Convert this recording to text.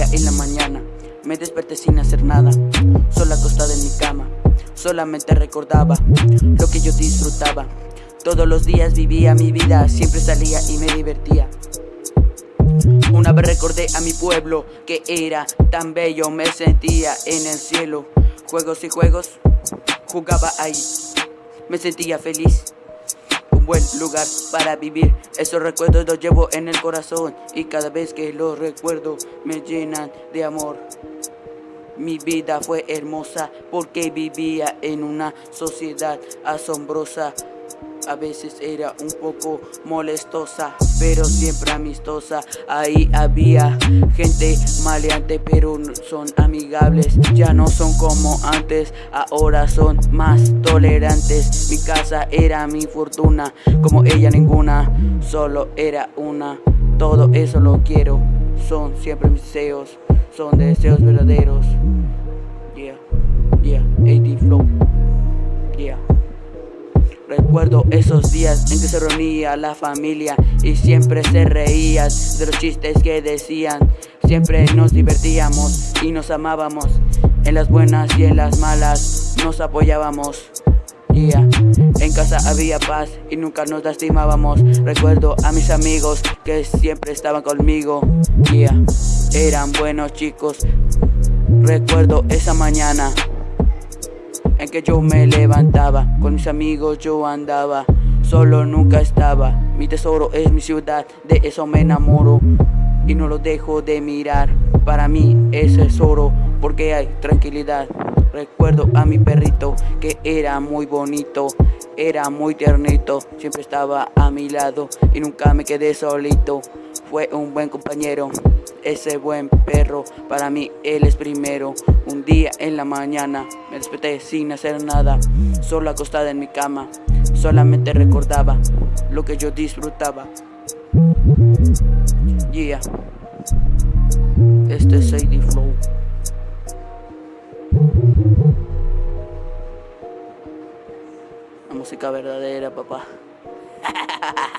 en la mañana me desperté sin hacer nada, sola acostada en mi cama. Solamente recordaba lo que yo disfrutaba. Todos los días vivía mi vida, siempre salía y me divertía. Una vez recordé a mi pueblo que era tan bello, me sentía en el cielo. Juegos y juegos, jugaba ahí, me sentía feliz buen lugar para vivir. Esos recuerdos los llevo en el corazón Y cada vez que los recuerdo me llenan de amor. Mi vida fue hermosa porque vivía en una sociedad asombrosa a veces era un poco molestosa, pero siempre amistosa. Ahí había gente maleante, pero son amigables. Ya no son como antes, ahora son más tolerantes. Mi casa era mi fortuna, como ella ninguna, solo era una. Todo eso lo quiero, son siempre mis deseos, son deseos verdaderos. Yeah, yeah, AD Recuerdo esos días en que se reunía la familia y siempre se reían de los chistes que decían. Siempre nos divertíamos y nos amábamos. En las buenas y en las malas nos apoyábamos. Yeah. En casa había paz y nunca nos lastimábamos. Recuerdo a mis amigos que siempre estaban conmigo. Yeah. Eran buenos chicos. Recuerdo esa mañana en que yo me levantaba Con mis amigos yo andaba Solo nunca estaba. Mi tesoro es mi ciudad De eso me enamoro Y no lo dejo de mirar. Para mí es oro Porque hay tranquilidad. Recuerdo a mi perrito que era muy bonito Era muy tiernito Siempre estaba a mi lado Y nunca me quedé solito. Fue un buen compañero ese buen perro, para mí él es primero. Un día en la mañana me desperté sin hacer nada Solo acostada en mi cama Solamente recordaba lo que yo disfrutaba. Yeah. Este es Sadie Flow. La música verdadera, papá